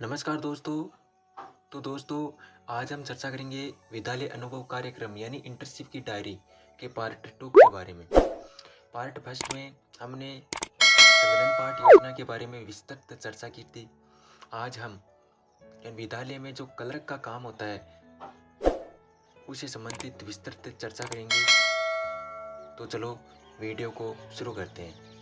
नमस्कार दोस्तों। तो दोस्तों, आज हम चर्चा करेंगे विद्यालय अनुभव कार्यक्रम यानी इंटर्नशिप की डायरी के पार्ट टू के बारे में। पार्ट फ़र्स्ट में हमने संगठन पाठ योजना के बारे में विस्तृत चर्चा की थी। आज हम विद्यालय में जो क्लर्क का काम होता है उसे संबंधित विस्तृत चर्चा करेंगे। तो चलो वीडियो को शुरू करते हैं।